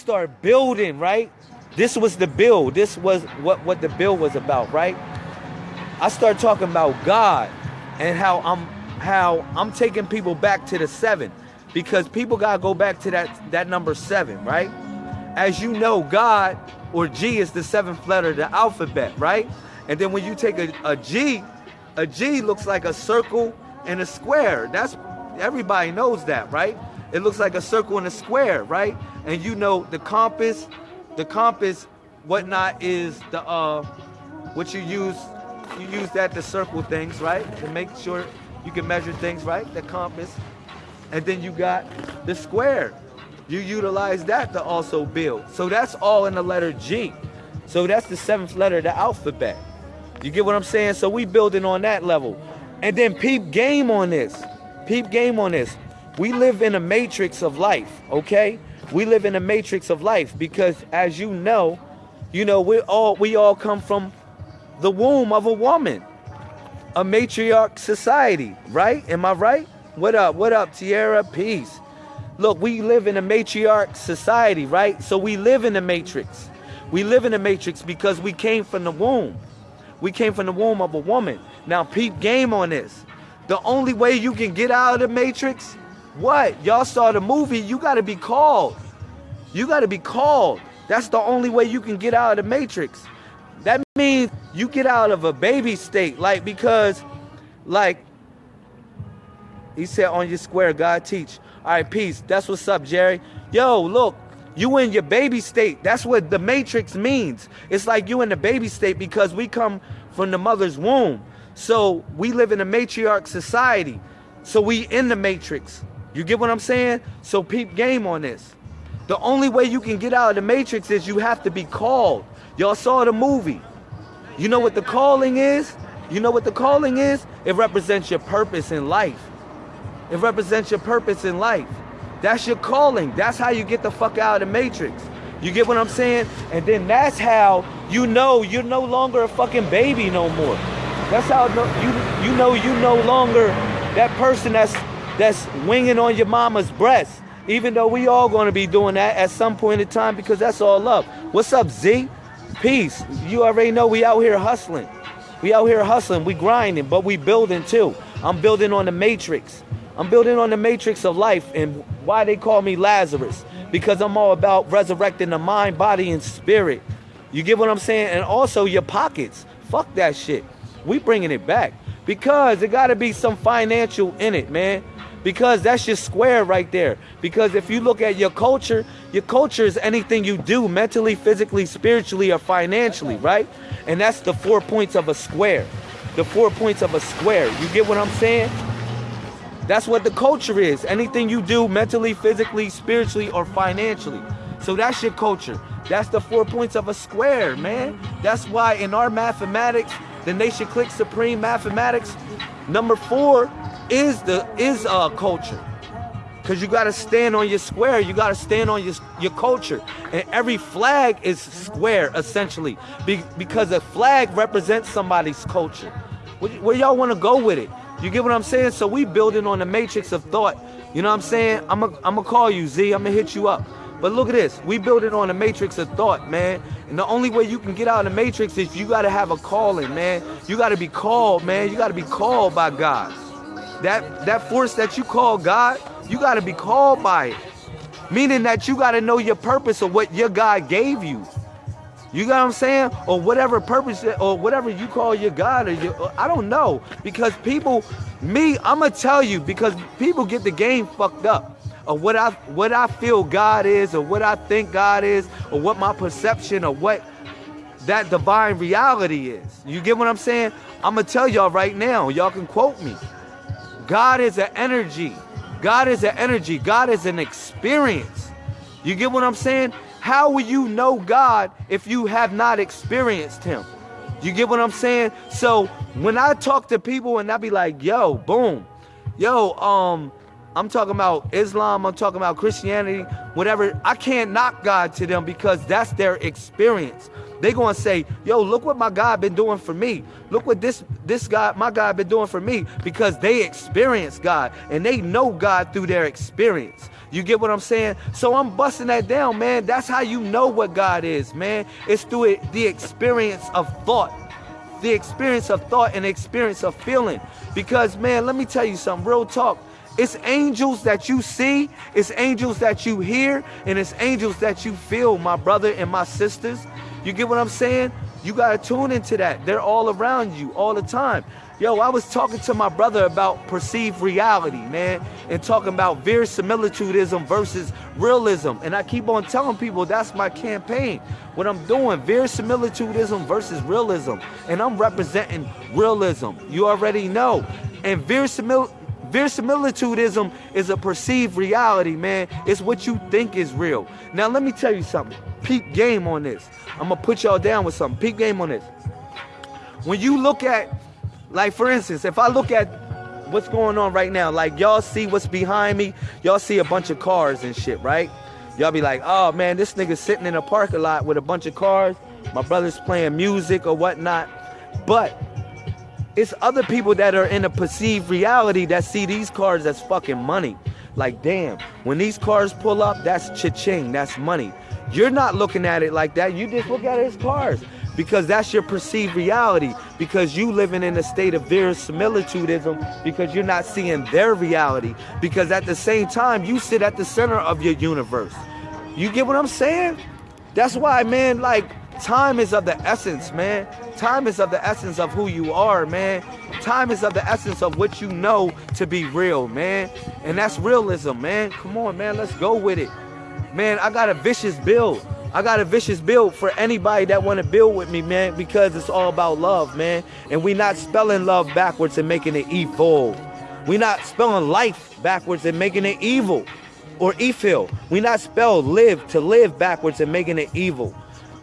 start building, right? This was the build. This was what, what the build was about, right? I start talking about God and how I'm how I'm taking people back to the seven because people gotta go back to that that number seven, right? As you know, God or G is the seventh letter of the alphabet, right? And then when you take a, a G, a G looks like a circle and a square. That's everybody knows that, right? It looks like a circle and a square, right? And you know the compass, the compass, whatnot is the uh what you use you use that to circle things, right? To make sure you can measure things, right? The compass. And then you got the square. You utilize that to also build. So that's all in the letter G. So that's the seventh letter of the alphabet. You get what I'm saying? So we building on that level. And then peep game on this. Peep game on this. We live in a matrix of life, okay? We live in a matrix of life because as you know, you know, we all we all come from the womb of a woman. A matriarch society, right? Am I right? What up? What up, Tierra? Peace. Look, we live in a matriarch society, right? So we live in the matrix. We live in the matrix because we came from the womb. We came from the womb of a woman. Now, peep game on this. The only way you can get out of the matrix, what? Y'all saw the movie, you got to be called. You got to be called. That's the only way you can get out of the matrix. That means you get out of a baby state, like because, like, he said on your square, God teach. All right, peace. That's what's up, Jerry. Yo, look, you in your baby state. That's what the matrix means. It's like you in the baby state because we come from the mother's womb. So we live in a matriarch society. So we in the matrix. You get what I'm saying? So peep game on this. The only way you can get out of the matrix is you have to be called. Y'all saw the movie. You know what the calling is? You know what the calling is? It represents your purpose in life. It represents your purpose in life. That's your calling. That's how you get the fuck out of the matrix. You get what I'm saying? And then that's how you know you're no longer a fucking baby no more. That's how you you know you no longer that person that's that's winging on your mama's breast. Even though we all gonna be doing that at some point in time because that's all love. What's up, Z? Peace. You already know we out here hustling. We out here hustling. We grinding, but we building too. I'm building on the matrix. I'm building on the matrix of life and why they call me Lazarus. Because I'm all about resurrecting the mind, body, and spirit. You get what I'm saying? And also your pockets. Fuck that shit. We bringing it back. Because it got to be some financial in it, man. Because that's your square right there. Because if you look at your culture, your culture is anything you do mentally, physically, spiritually, or financially, right? And that's the four points of a square. The four points of a square. You get what I'm saying? That's what the culture is. Anything you do mentally, physically, spiritually, or financially. So that's your culture. That's the four points of a square, man. That's why in our mathematics, the Nation Click Supreme Mathematics, number four is the is a uh, culture. Cause you gotta stand on your square. You gotta stand on your your culture, and every flag is square essentially, Be, because a flag represents somebody's culture. Where, y'all want to go with it? You get what I'm saying? So we building on the matrix of thought. You know what I'm saying? I'm going to call you, Z. I'm to hit you up. But look at this. We building on the matrix of thought, man. And the only way you can get out of the matrix is you got to have a calling, man. You got to be called, man. You got to be called by God. That that force that you call God, you got to be called by it. Meaning that you got to know your purpose of what your God gave you. You got what I'm saying? Or whatever purpose or whatever you call your God or your, I don't know. Because people, me, I'm gonna tell you because people get the game fucked up. Of what I what I feel God is, or what I think God is, or what my perception of what that divine reality is. You get what I'm saying? I'm gonna tell y'all right now, y'all can quote me. God is an energy. God is an energy. God is an experience. You get what I'm saying? How will you know God if you have not experienced Him? You get what I'm saying? So when I talk to people and I be like, yo, boom, yo, um, I'm talking about Islam, I'm talking about Christianity, whatever. I can't knock God to them because that's their experience. They gonna say, yo, look what my God been doing for me. Look what this this God, my God been doing for me because they experience God and they know God through their experience. You get what I'm saying? So I'm busting that down, man. That's how you know what God is, man. It's through it, the experience of thought. The experience of thought and the experience of feeling. Because, man, let me tell you something, real talk. It's angels that you see, it's angels that you hear, and it's angels that you feel, my brother and my sisters. You get what I'm saying? You got to tune into that. They're all around you all the time. Yo, I was talking to my brother about perceived reality, man, and talking about verisimilitudism versus realism. And I keep on telling people that's my campaign. What I'm doing, verisimilitudism versus realism. And I'm representing realism. You already know. And verisimil verisimilitudism is a perceived reality, man. It's what you think is real. Now, let me tell you something. Peep game on this. I'm going to put y'all down with something. Peep game on this. When you look at like for instance, if I look at what's going on right now, like y'all see what's behind me, y'all see a bunch of cars and shit, right? Y'all be like, oh man, this nigga sitting in a parking lot with a bunch of cars. My brother's playing music or whatnot. But it's other people that are in a perceived reality that see these cars as fucking money. Like, damn, when these cars pull up, that's cha-ching, that's money. You're not looking at it like that. You just look at it as cars because that's your perceived reality because you living in a state of verisimilitudism because you're not seeing their reality because at the same time you sit at the center of your universe you get what i'm saying that's why man like time is of the essence man time is of the essence of who you are man time is of the essence of what you know to be real man and that's realism man come on man let's go with it man i got a vicious build I got a vicious build for anybody that want to build with me, man, because it's all about love, man. And we not spelling love backwards and making it evil. We not spelling life backwards and making it evil or evil. We not spell live to live backwards and making it evil.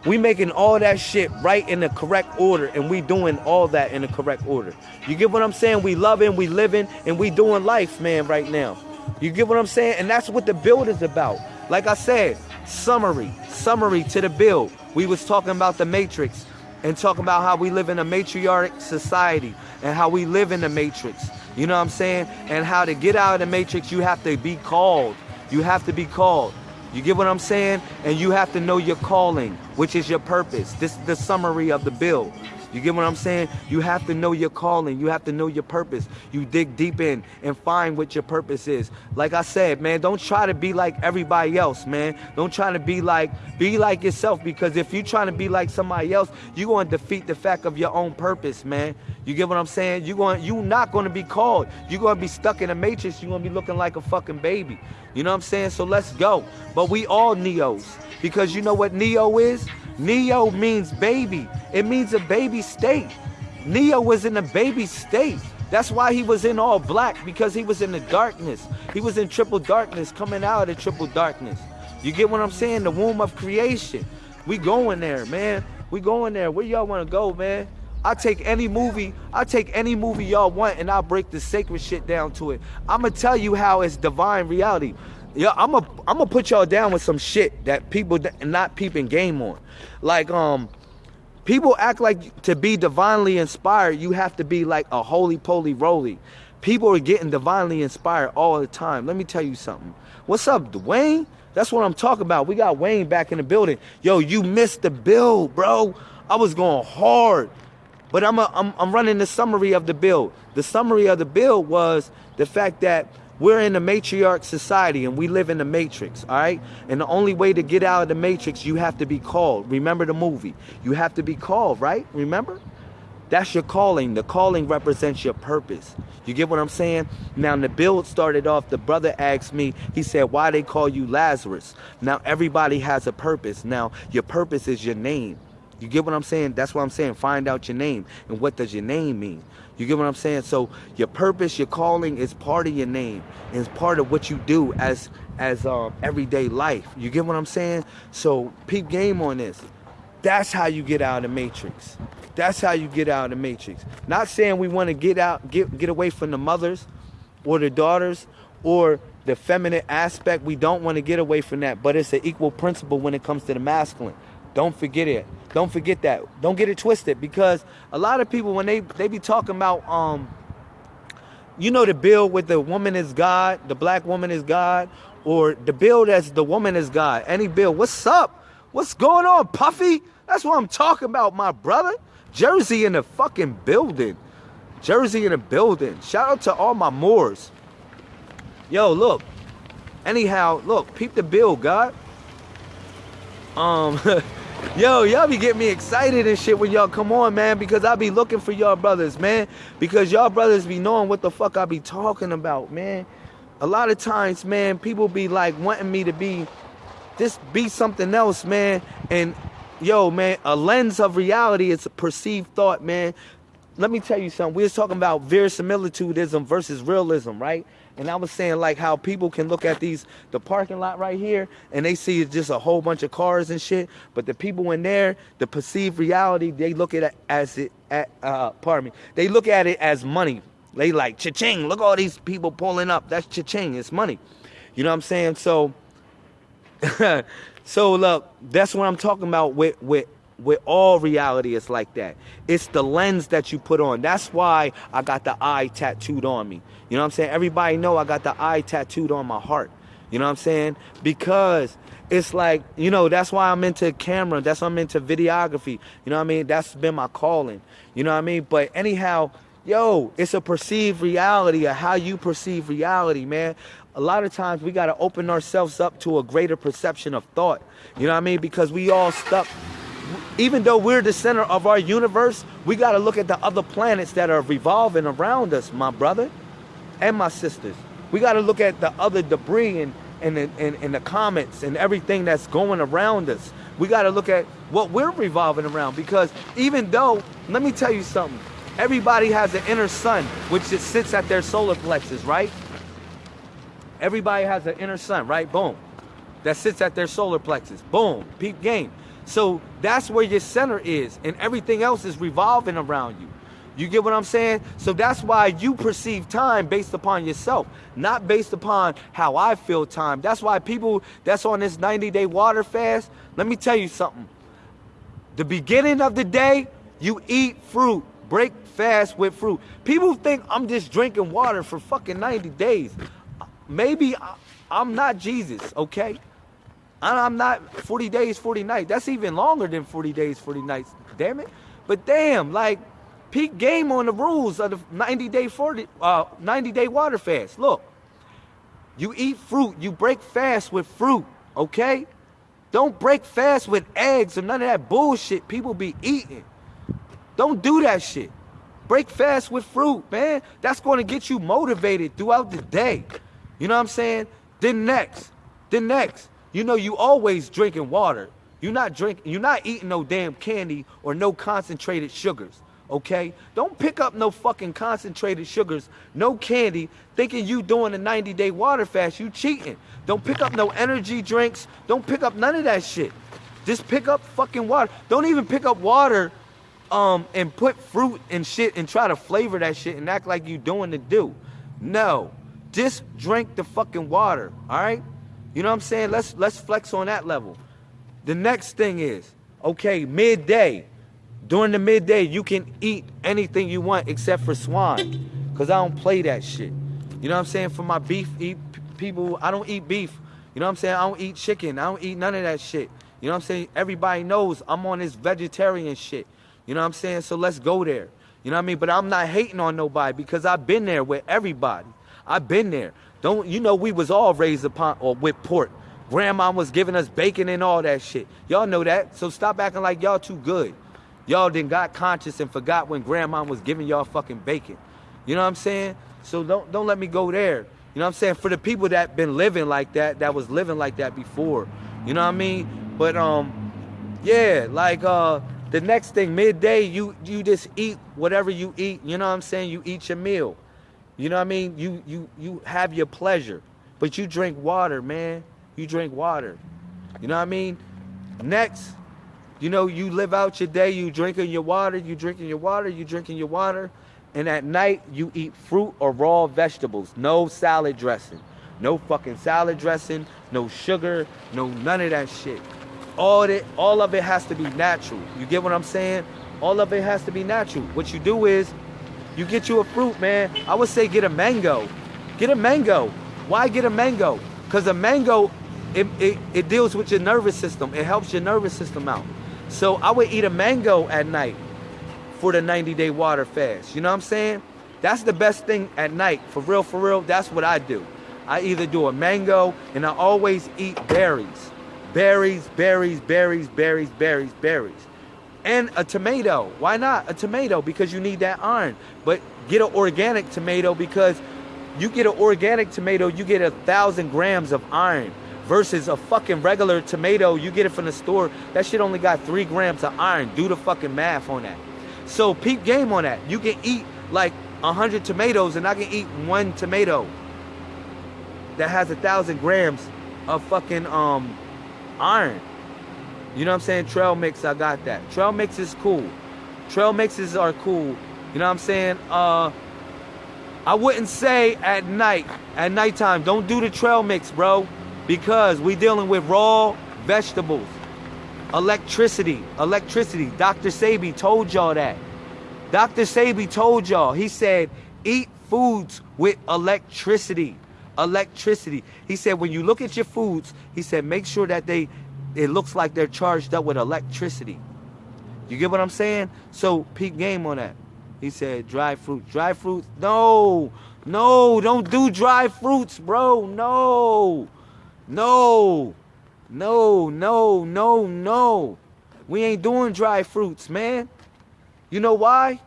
We making all that shit right in the correct order and we doing all that in the correct order. You get what I'm saying? We loving, we living, and we doing life, man, right now. You get what I'm saying? And that's what the build is about. Like I said, summary, summary to the bill. We was talking about the matrix and talking about how we live in a matriarch society and how we live in the matrix. You know what I'm saying? And how to get out of the matrix, you have to be called. You have to be called. You get what I'm saying? And you have to know your calling, which is your purpose. This is the summary of the bill. You get what I'm saying? You have to know your calling. You have to know your purpose. You dig deep in and find what your purpose is. Like I said, man, don't try to be like everybody else, man. Don't try to be like be like yourself because if you're trying to be like somebody else, you're going to defeat the fact of your own purpose, man. You get what I'm saying? You're going you're not going to be called. You're to be stuck in a matrix. You're to be looking like a fucking baby. You know what I'm saying? So let's go. But we all neos because you know what neo is? Neo means baby. It means a baby state. Neo was in a baby state. That's why he was in all black because he was in the darkness. He was in triple darkness, coming out of triple darkness. You get what I'm saying? The womb of creation. We going there, man. We going there. Where y'all want to go, man? I take any movie, I take any movie y'all want and I'll break the sacred shit down to it. I'm gonna tell you how it's divine reality. Yeah, I'm a I'm gonna put y'all down with some shit that people not peeping game on. Like um people act like to be divinely inspired, you have to be like a holy poly roly. People are getting divinely inspired all the time. Let me tell you something. What's up, Dwayne? That's what I'm talking about. We got Wayne back in the building. Yo, you missed the build, bro. I was going hard. But I'm, a, I'm, I'm running the summary of the bill. The summary of the bill was the fact that we're in a matriarch society and we live in the matrix, all right? And the only way to get out of the matrix, you have to be called. Remember the movie. You have to be called, right? Remember? That's your calling. The calling represents your purpose. You get what I'm saying? Now, the build started off, the brother asked me, he said, why they call you Lazarus? Now, everybody has a purpose. Now, your purpose is your name. You get what I'm saying? That's what I'm saying. Find out your name. And what does your name mean? You get what I'm saying? So your purpose, your calling is part of your name. It's part of what you do as as um, everyday life. You get what I'm saying? So peep game on this. That's how you get out of the matrix. That's how you get out of the matrix. Not saying we want to get out, get get away from the mothers or the daughters or the feminine aspect. We don't want to get away from that, but it's an equal principle when it comes to the masculine. Don't forget it. Don't forget that. Don't get it twisted because a lot of people when they they be talking about um you know the bill with the woman is God, the black woman is God, or the bill that's the woman is God. Any bill. What's up? What's going on, Puffy? That's what I'm talking about, my brother. Jersey in the fucking building. Jersey in the building. Shout out to all my Moors. Yo, look. Anyhow, look, peep the bill, God. Um, yo, y'all be getting me excited and shit when y'all come on, man, because I be looking for y'all brothers, man. Because y'all brothers be knowing what the fuck I be talking about, man. A lot of times, man, people be like wanting me to be just be something else, man. And yo, man, a lens of reality is a perceived thought, man. Let me tell you something. We was talking about verisimilitudism versus realism, right? And I was saying like how people can look at these the parking lot right here and they see just a whole bunch of cars and shit, but the people in there, the perceived reality, they look at it as it at, uh pardon me. They look at it as money. They like cha-ching, look all these people pulling up. That's cha-ching, it's money. You know what I'm saying? So so look, that's what I'm talking about with with with all reality it's like that. It's the lens that you put on. That's why i got the eye tattooed on me. You know what i'm saying? Everybody know i got the eye tattooed on my heart. You know what i'm saying? Because it's like you know that's why i'm into camera. That's why i'm into videography. You know what i mean? That's been my calling. You know what i mean? But anyhow yo it's a perceived reality of how you perceive reality man. A lot of times we got to open ourselves up to a greater perception of thought. You know what i mean? Because we all stuck even though we're the center of our universe, we got to look at the other planets that are revolving around us, my brother and my sisters. We got to look at the other debris and, and, and, and the comets and everything that's going around us. We got to look at what we're revolving around because even though, let me tell you something, everybody has an inner sun which sits at their solar plexus, right? Everybody has an inner sun, right? Boom. That sits at their solar plexus. Boom. Peep game. So that's where your center is, and everything else is revolving around you. You get what I'm saying? So that's why you perceive time based upon yourself, not based upon how I feel time. That's why people that's on this 90 day water fast, let me tell you something. The beginning of the day, you eat fruit, break fast with fruit. People think I'm just drinking water for fucking 90 days. Maybe I'm not Jesus, okay? I'm not 40 days, 40 nights. That's even longer than 40 days, 40 nights. Damn it. But damn, like peak game on the rules of the 90 day 40 uh 90 day water fast. Look. You eat fruit, you break fast with fruit, okay? Don't break fast with eggs or none of that bullshit people be eating. Don't do that shit. Break fast with fruit, man. That's going to get you motivated throughout the day. You know what I'm saying? Then next, then next, you know you always drinking water. You're not drinking, you're not eating no damn candy or no concentrated sugars. Okay? Don't pick up no fucking concentrated sugars, no candy, thinking you doing a 90 day water fast. You cheating. Don't pick up no energy drinks. Don't pick up none of that shit. Just pick up fucking water. Don't even pick up water um, and put fruit and shit and try to flavor that shit and act like you doing the do. No. Just drink the fucking water, all right? You know what I'm saying? Let's let's flex on that level. The next thing is, okay, midday. During the midday, you can eat anything you want except for swine. Cause I don't play that shit. You know what I'm saying? For my beef eat people, I don't eat beef. You know what I'm saying? I don't eat chicken. I don't eat none of that shit. You know what I'm saying? Everybody knows I'm on this vegetarian shit. You know what I'm saying? So let's go there. You know what I mean? But I'm not hating on nobody because I've been there with everybody. I've been there. Don't you know we was all raised upon or with pork. Grandma was giving us bacon and all that shit. Y'all know that. So stop acting like y'all too good. Y'all then got conscious and forgot when grandma was giving y'all fucking bacon. You know what I'm saying? So don't don't let me go there. You know what I'm saying? For the people that been living like that, that was living like that before. You know what I mean? But um, yeah, like uh the next thing, midday, you you just eat whatever you eat. You know what I'm saying? You eat your meal. You know what I mean? You you you have your pleasure, but you drink water, man. You drink water. You know what I mean? Next, you know, you live out your day, you drinking your water, you drinking your water, you drinking your water, and at night you eat fruit or raw vegetables. No salad dressing. No fucking salad dressing, no sugar, no none of that shit. All it all of it has to be natural. You get what I'm saying? All of it has to be natural. What you do is you get you a fruit, man. I would say get a mango. Get a mango. Why get a mango? Because a mango, it, it, it deals with your nervous system. It helps your nervous system out. So I would eat a mango at night for the 90 day water fast. You know what I'm saying? That's the best thing at night. For real, for real, that's what I do. I either do a mango and I always eat berries. Berries, berries, berries, berries, berries, berries. And a tomato. Why not? A tomato because you need that iron. But get an organic tomato because you get an organic tomato, you get a thousand grams of iron versus a fucking regular tomato. You get it from the store. That shit only got three grams of iron. Do the fucking math on that. So peep game on that. You can eat like a hundred tomatoes and I can eat one tomato that has a thousand grams of fucking um iron. You know what I'm saying? Trail mix, I got that. Trail mix is cool. Trail mixes are cool. You know what I'm saying? Uh I wouldn't say at night, at nighttime, don't do the trail mix, bro. Because we dealing with raw vegetables. Electricity. Electricity. Dr. Sebi told y'all that. Dr. Sebi told y'all, he said, eat foods with electricity. Electricity. He said, when you look at your foods, he said, make sure that they, it looks like they're charged up with electricity. You get what I'm saying? So peak game on that. He said, dry fruit. Dry fruits? No. No, don't do dry fruits, bro. No. No. No, no, no, no. We ain't doing dry fruits, man. You know why?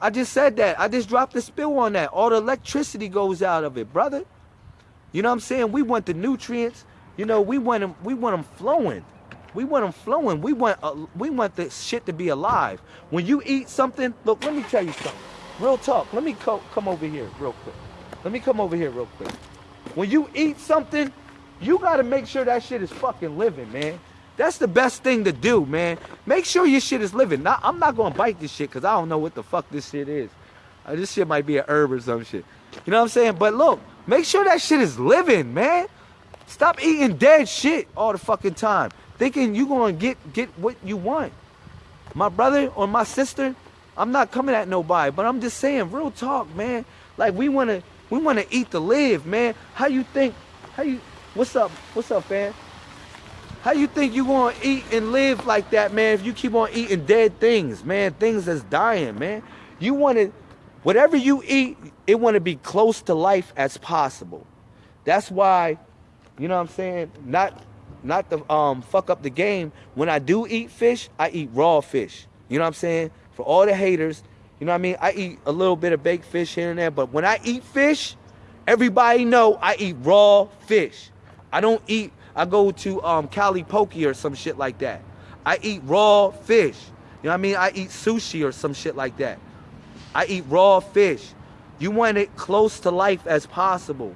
I just said that. I just dropped the spill on that. All the electricity goes out of it, brother. You know what I'm saying? We want the nutrients. You know, we want them. We want them flowing. We want them flowing. We want. Uh, we want the shit to be alive. When you eat something, look. Let me tell you something. Real talk. Let me co- come over here real quick. Let me come over here real quick. When you eat something, you got to make sure that shit is fucking living, man. That's the best thing to do, man. Make sure your shit is living. Now, I'm not gonna bite this shit because I don't know what the fuck this shit is. Uh, this shit might be a herb or some shit. You know what I'm saying? But look, make sure that shit is living, man. Stop eating dead shit all the fucking time, thinking you gonna get get what you want. My brother or my sister, I'm not coming at nobody, but I'm just saying, real talk, man. Like we wanna we wanna eat to live, man. How you think? How you? What's up? What's up, fam? How you think you gonna eat and live like that, man, if you keep on eating dead things, man, things that's dying, man? You wanna, whatever you eat, it wanna be close to life as possible. That's why, you know what I'm saying? Not not to um fuck up the game. When I do eat fish, I eat raw fish. You know what I'm saying? For all the haters, you know what I mean? I eat a little bit of baked fish here and there, but when I eat fish, everybody know I eat raw fish. I don't eat I go to um, Cali Poke or some shit like that. I eat raw fish. You know what I mean? I eat sushi or some shit like that. I eat raw fish. You want it close to life as possible.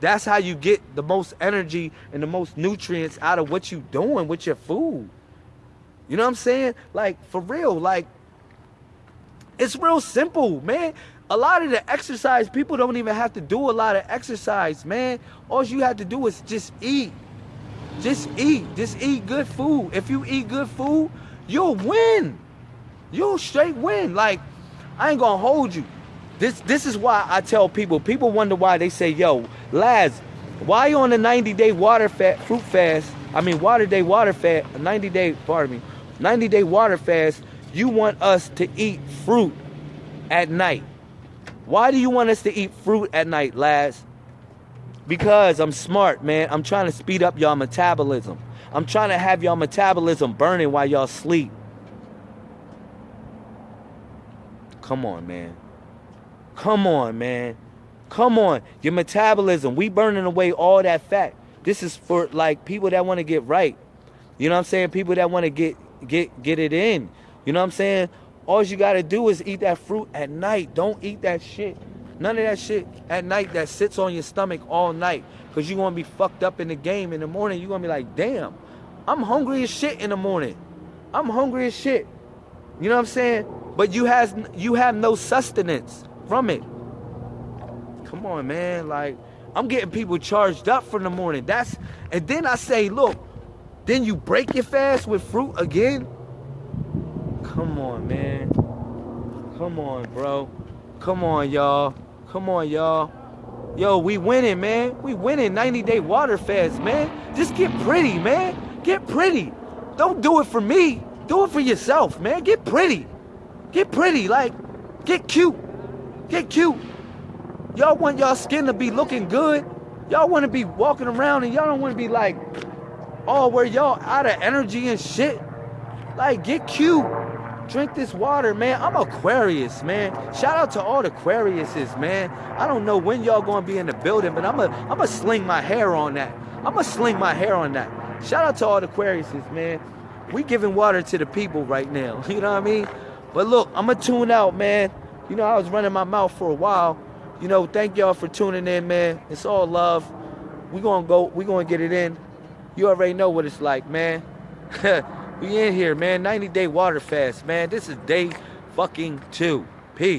That's how you get the most energy and the most nutrients out of what you doing with your food. You know what I'm saying? Like for real, like it's real simple, man. A lot of the exercise, people don't even have to do a lot of exercise, man. All you have to do is just eat. Just eat. Just eat good food. If you eat good food, you'll win. You'll straight win. Like, I ain't gonna hold you. This this is why I tell people. People wonder why they say, "Yo, lads, why you on a 90 day water fat fruit fast? I mean, water day water fast. 90 day, pardon me, 90 day water fast. You want us to eat fruit at night? Why do you want us to eat fruit at night, lads? Because I'm smart, man. I'm trying to speed up y'all metabolism. I'm trying to have y'all metabolism burning while y'all sleep. Come on, man. Come on, man. Come on. Your metabolism. We burning away all that fat. This is for like people that want to get right. You know what I'm saying? People that want to get get get it in. You know what I'm saying? All you gotta do is eat that fruit at night. Don't eat that shit None of that shit at night that sits on your stomach all night. Cause you're gonna be fucked up in the game in the morning. You're gonna be like, damn, I'm hungry as shit in the morning. I'm hungry as shit. You know what I'm saying? But you has you have no sustenance from it. Come on, man. Like, I'm getting people charged up for the morning. That's and then I say, look, then you break your fast with fruit again. Come on, man. Come on, bro. Come on, y'all. Come on, y'all. Yo, we winning, man. We winning 90 day water fast, man. Just get pretty, man. Get pretty. Don't do it for me. Do it for yourself, man. Get pretty. Get pretty. Like, get cute. Get cute. Y'all want y'all skin to be looking good. Y'all want to be walking around and y'all don't want to be like, oh, where y'all out of energy and shit. Like, get cute. Drink this water, man. I'm Aquarius, man. Shout out to all the Aquariuses, man. I don't know when y'all gonna be in the building, but I'm a I'm a sling my hair on that. I'm gonna sling my hair on that. Shout out to all the Aquariuses, man. We giving water to the people right now. You know what I mean? But look, I'm gonna tune out, man. You know, I was running my mouth for a while. You know, thank y'all for tuning in, man. It's all love. We gonna go. We gonna get it in. You already know what it's like, man. we in here, man. 90 day water fast, man. This is day fucking two. Peace.